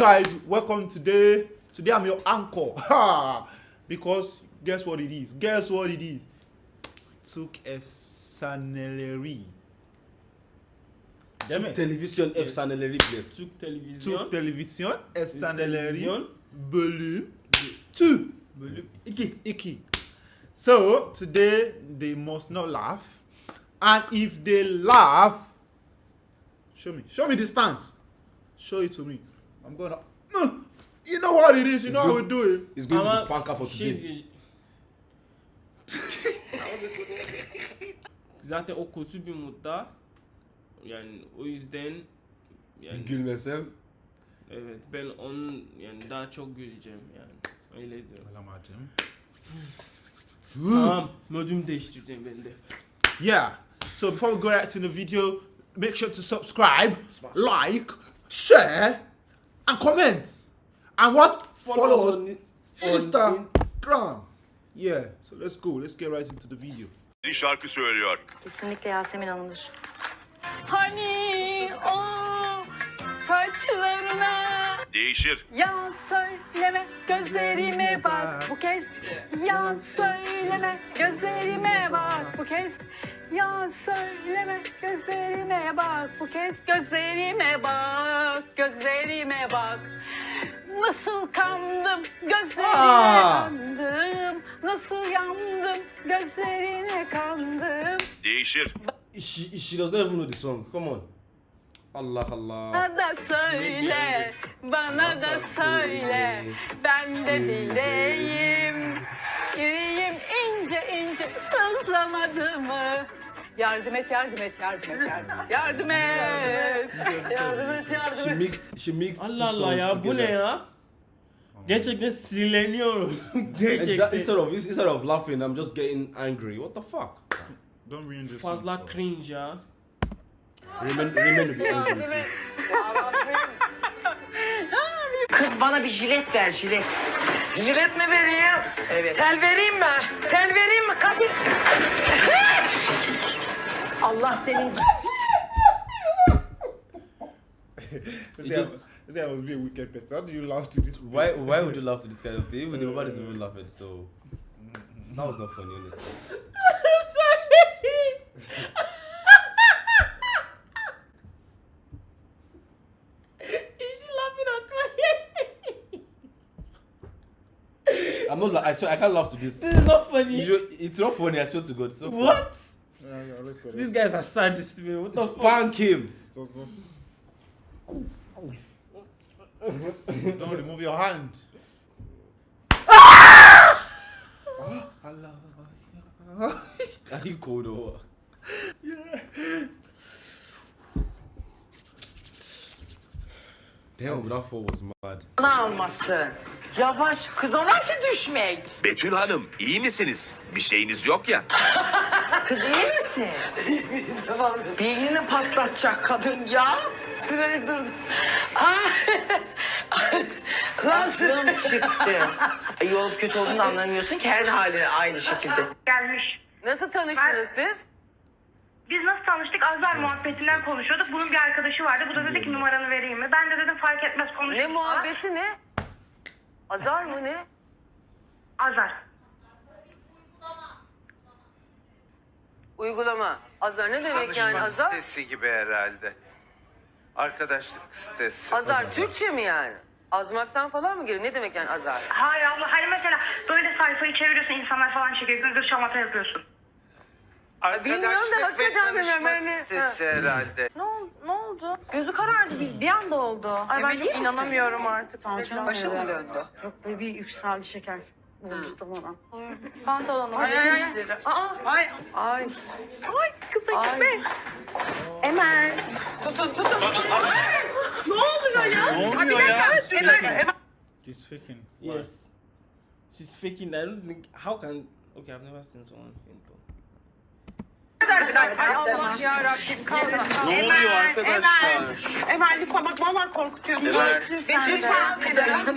guys, welcome today. Today I'm your anchor. Ha! because guess what it is? Guess what it is? Took efsaneleri. Mi? Televizyon efsaneleri bilir. Türk televizyon. Türk televizyon efsaneleri bölüm 2. Bölüm 2. 2. So today they must not laugh. And if they laugh, show me. Show me the stance. Show it to me. I'm gonna. No. You know what it is. You It's know how we do it. It's going to be Ama spanker for today. Zaten o kötü bir modda. Yani o yüzden yani Gülmesem. evet ben onun yani daha çok güleceğim yani. Öyle diyorum. Alamacım. tamam modum değiştirdim ben de. Yeah. So before we go right to the video, make sure to subscribe, like, share, and comment. And what? Follow, us on Instagram. Yeah. So let's go. Let's get right into the video. Bir şarkı söylüyor. Kesinlikle Yasemin Hanım'dır. Hani o saçlarına Değişir. Ya söyleme gözlerime bak bu kez Ya söyleme gözlerime bak bu kez Ya söyleme gözlerime bak bu kez Gözlerime bak gözlerime bak Nasıl kandım gözlerine Aa! kandım Nasıl yandım gözlerine kandım Değişir. She, she does not even know the song. Come on. Allah Allah. Bana da söyle, bana da söyle, ben de dileyim. Yüreğim ince ince sızlamadı mı? Yardım et, yardım et, yardım et, yardım et, yardım et. Yardım et, yardım She et. mixed she mixed two Allah Allah songs ya bu ne together. ya? Gerçekten sinirleniyorum. Exa- Gerçekten. instead of instead of laughing, I'm just getting angry. What the fuck? Don't ruin this. song, Fazla so. cringe ya. Remain remain to be angry. Kız bana bir jilet ver jilet. Jilet mi vereyim? Evet. Tel vereyim mi? Tel vereyim mi Kadir? Allah senin This guy, this guy must be a wicked person. How do you laugh to this? Why why would you laugh to this kind of thing? Even nobody's even uh. laughing, so that was not funny, honestly. Is she laughing or crying? I'm not. la- I swear I can't laugh to this. This is not funny. You- It's not funny. I swear to God. It's not funny. What? Yeah, yeah, let's go. These guys are sadists, man. What the fuck? Spank him. Don't remove your hand. Ah, Allah. Are you cold or what? Damn, that fall was mad. almasın. Yavaş kız o nasıl düşmek? Betül Hanım iyi misiniz? Bir şeyiniz yok ya. Kız iyi misin? Beynini patlatacak kadın ya. Sırayı durdu. Aklım çıktı. E, Yol kötü olduğunu anlamıyorsun ki her haline aynı şekilde. gelmiş. Nasıl tanıştınız siz? Biz nasıl tanıştık? Azar muhabbetinden konuşuyorduk. Bunun bir arkadaşı vardı. Bu da dedi ki numaranı vereyim mi? Ben de dedim fark etmez konuşuruz. Ne muhabbeti ne? Azar mı ne? Azar. Uygulama. Azar ne demek yani Tanışma azar? sitesi gibi herhalde. Arkadaşlık sitesi. Azar Türkçe mi yani? Azmaktan falan mı geliyor? Ne demek yani azar? Hayır Allah. Hani mesela böyle sayfayı çeviriyorsun insanlar falan çekiyor. Gündür şamata yapıyorsun. bilmiyorum da Arkadaşlık ve hakikaten bilmiyorum. tanışma Yani- sitesi herhalde. Ne oldu? Ne oldu? Gözü karardı bir, bir anda oldu. Ay ben çok inanamıyorum artık. Başım mı döndü? Yok böyle bir yükseldi şeker bana. Pantolonu. Ay ay ay. Aa. Ay. Ay. Ay kısa gitme. Emel. Tutun tutun. Ne oluyor ya? Ne oluyor ya? Emel. Emel. She's faking. Yes. She's faking. I don't think. How can? Okay, I've never seen someone faint though. Ay Allah ya Rabbim kaldır. Ne oluyor arkadaşlar? Emel lütfen bak vallahi korkutuyorsun. Lütfen.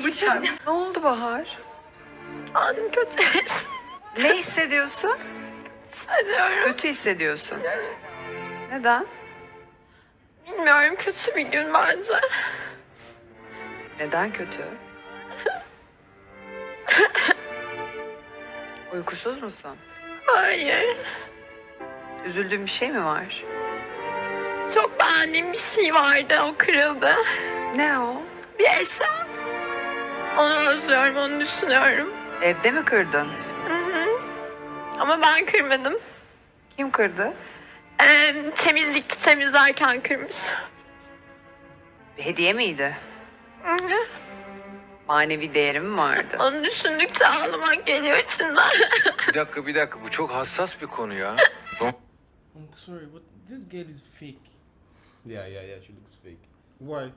Lütfen. Ne oldu Bahar? Halim kötü. Ne hissediyorsun? Hissediyorum. Kötü hissediyorsun. Neden? Bilmiyorum kötü bir gün bence. Neden kötü? Uykusuz musun? Hayır. Üzüldüğün bir şey mi var? Çok beğendiğim bir şey vardı. O kırıldı. Ne o? Bir eşya. Onu özlüyorum, onu düşünüyorum. Evde mi kırdın? Hı hı. Ama ben kırmadım. Kim kırdı? Ee, temizlikte temizlerken kırmış. Bir hediye miydi? Hı hı. Manevi değeri mi vardı? Onu düşündükçe ağlamak geliyor içimden. Bir dakika bir dakika bu çok hassas bir konu ya. I'm sorry, but this girl is fake. Yeah, yeah, yeah. She looks fake. Why?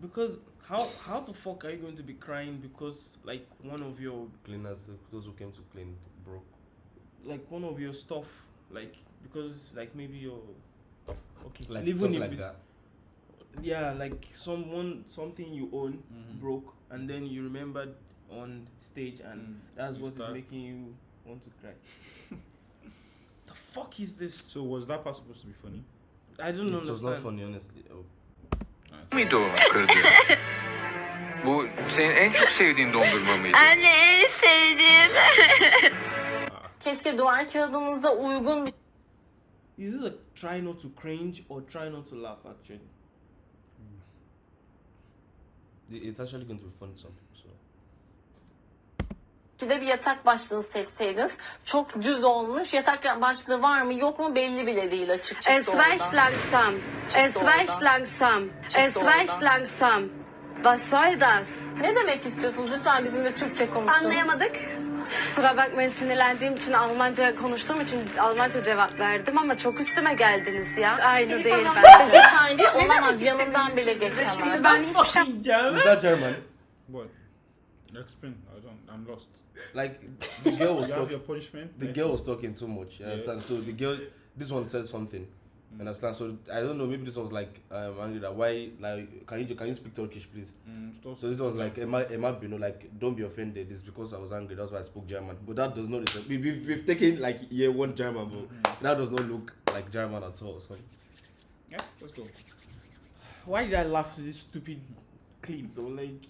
Because how how the fuck are you going to be crying because like one of your Cleaners, those who came to clean, broke. like one of your stuff like because like maybe your okay Like even stuff if like it's- that. yeah like someone something you own Mhm. broke and then you remembered on stage and Mm, that's you what is start- making you want to cry the fuck is this So was that part supposed to be funny? i don't It was not funny, honestly. Mıydı o kırdı? Bu senin en çok sevdiğin dondurma mıydı? Anne en sevdiğim. Keşke duvar kağıdımızda uygun bir is this a try not to cringe or try not to laugh actually It- It's actually going to be funny to So. şekilde bir yatak başlığı seçseydiniz. Çok düz olmuş. Yatak başlığı var mı yok mu belli bile değil açık çıktı Es reicht langsam. Es reicht langsam. Es reicht langsam. Was soll das? Ne demek istiyorsunuz? Lütfen bizimle Türkçe konuşun. Anlayamadık. Kusura bakmayın sinirlendiğim için Almanca konuştuğum için Almanca cevap verdim ama çok üstüme geldiniz ya. Aynı değil bence. Hiç aynı değil, olamaz. Yanından bile geçemez. fucking jam Is that German? what? Explain. I don't. I'm lost. Like the girl was You have talking. your punishment. The girl was talking too much. You Yeah. understand? So the girl, this one said something. You understand? So I don't know. Maybe this was like um, angry that why like can you can you speak Turkish please? Mm, stop. So this was like Emma Emma you know like don't be offended. It's because I was angry. That's why I spoke German. But that does not. We, we've, we've taken like year one German, but that does not look like German at all. So Yeah, let's go. why did I laugh to this stupid clip though? Like,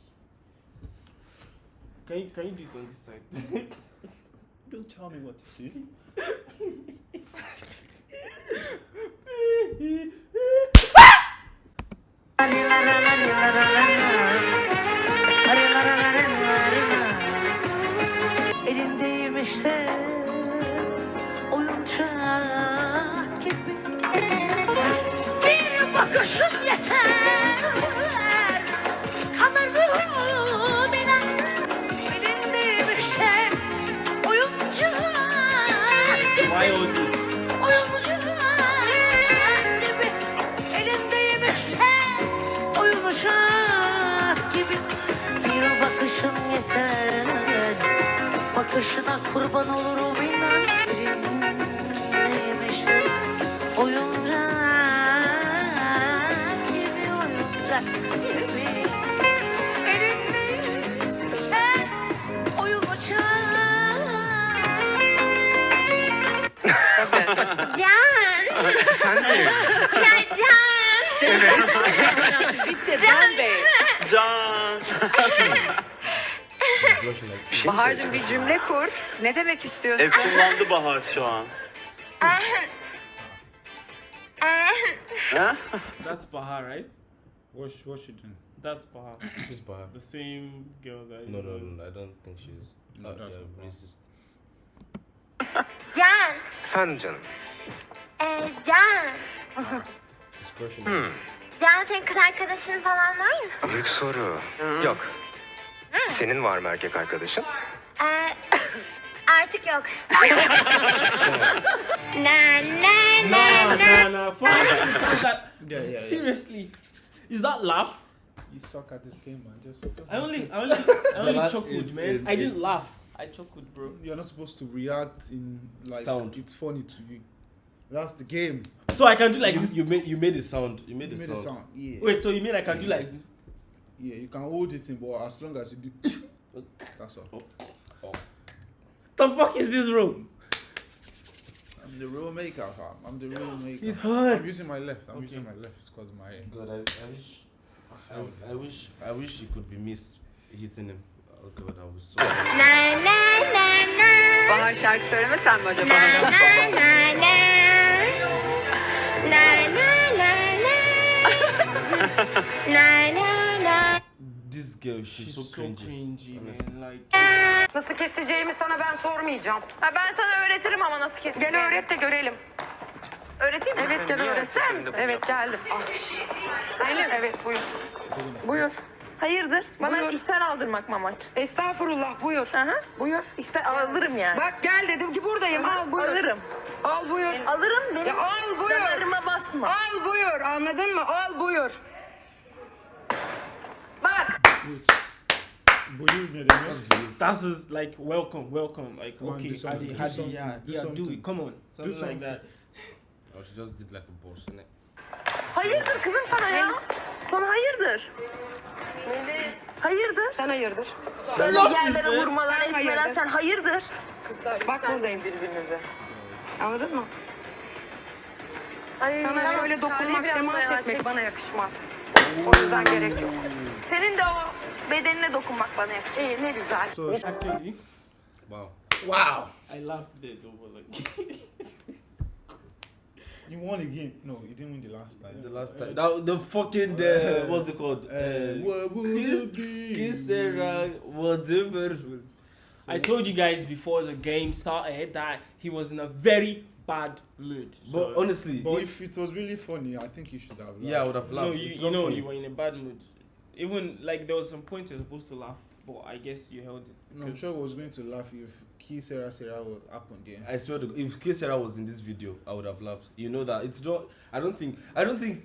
can you can you do it on this side? Don't tell me what to do. Elindeyim işte oyuncak gibi Bir bakışın Bakışına kurban olurum inan işte oyuncak gibi Oyuncak oyuncak Can! ya Can! Bitti blushing like Bahar'cığım bir cümle kur. Ne demek istiyorsun? Efsunlandı Bahar şu an. Ha? That's Bahar, right? What's what's she doing? That's Bahar. Who's Bahar? The same girl that. No, no, no. I don't think she's No, uh, that's yeah, racist. Can! Efendim canım. Ee, Can! She's crushing. Hmm. Can senin kız arkadaşın falan var mı? Büyük soru. Yok. Hmm. Senin var mı erkek arkadaşın? Ee, artık yok. na na na Nah, na. nah, nah. For is that Yeah, yeah, yeah. seriously? Is that laugh? You suck at this game, man. Just. just I only. I only, I only laugh chuckled, man. in- I didn't in- laugh. I chuckled, bro. You're not supposed to react in like Sound. It's funny to you. That's the game. So I can do like you, this. you made you made a sound. You made You a made sound. a sound. Yeah. Wait, so you mean I can do like this? Yeah, you can hold it in, but as long as you do, that's all. The fuck is this, room? I'm the real maker, fam. I'm the real maker. It hurts. I'm using my left. I'm Okay. using my left because my God, I, I wish I, I wish I wish it could be Miss hitting him. Oh god, I was so. Na na na na. Bahar şarkı söylemesen mi acaba? This girl, she's, She's so so cringy. cringy, honestly. man. Like, Nasıl keseceğimi sana ben sormayacağım. Ha, ben sana öğretirim ama nasıl kesileceğini. Gel öğret de görelim. Öğreteyim mi? Evet gel öğret. İster misin? Evet geldim. Selim. Evet buyur. Buyur. Hayırdır? Bana Buyur. ister aldırmak mı amaç? Estağfurullah buyur. Aha. Buyur. İster alırım yani. Bak gel dedim ki buradayım. Al buyur. Alırım. Al buyur. Alırım benim Ya al buyur. damarıma basma. Al buyur. Anladın mı? Al buyur. Bak. Ne demek? that's his like welcome, welcome. Like Come on, okay, do something, Hadi, do Hadi, something, yeah, do yeah, do something. it. Come on, something like something. that. Oh, she just did like a boss, innit? Hayırdır kızım sana ya? Sana hayırdır. Hayırdır. Sen hayırdır. Böyle yerlere vurmalar, Sen etmeler hayırdır. sen hayırdır. Bak buradayım birbirinize. Anladın mı? Ay, Sana şöyle dokunmak, temas etmek bana yakışmaz. O yüzden gerek yok. Senin de o bedenine dokunmak bana yakışıyor. İyi ne güzel. So, Actually, Wow. wow. I laughed it over like. You won again. No, you didn't win the last time. The last time. That, the fucking, the, what's it called? Uh, what would it be? Kiss Sarah, whatever. I told you guys before the game started that he was in a very bad mood. But So, honestly, But if it was really funny, I think you should have. Laughed. yeah, I would have no, laughed. you, you know funny. you were in a bad mood. Even like there was some point you're supposed to laugh, but I guess you held it. No, I'm sure I was going to laugh if Key Sarah Sarah would happen there. I swear to God, if Kiss Sarah was in this video, I would have laughed. You know that it's not. I don't think. I don't think.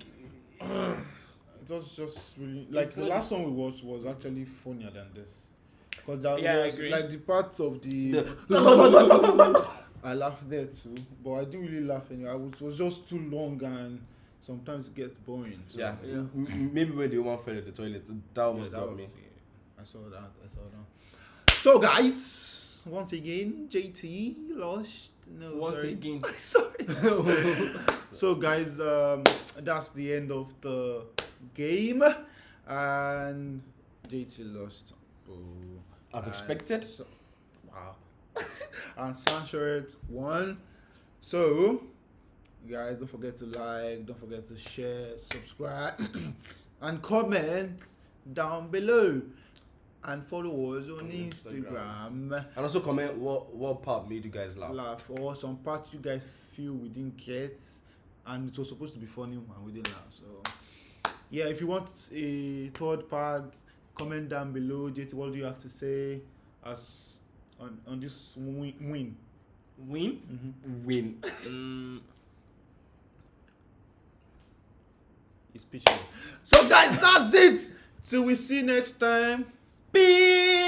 It was just really like It's the last one we watched was actually funnier than this. Because there Yeah, was like the parts of the. I laughed there too, but I didn't really laugh anyway. I was, it was just too long and sometimes it gets boring. So Yeah. M- m- maybe when the woman fell in the toilet, that Yeah, almost that got was- me. yeah, I saw that. I saw that. So guys, once again, JT lost. No, Once sorry. again. sorry. so guys, um, that's the end of the game, and JT lost. Boo. As expected. so- wow. and Sansharet one. So, guys, don't forget to like, don't forget to share, subscribe, and comment down below. And follow us on Instagram. And also comment what what part made you guys laugh. Laugh or some part you guys feel we didn't get, and it was supposed to be funny and we didn't laugh. So, yeah, if you want a third part, comment down below. JT, what do you have to say as on on this win? win? Win. Mm-hmm. Win. Mm, It's pitching. So, guys, that's it. Till we see next time. Peace.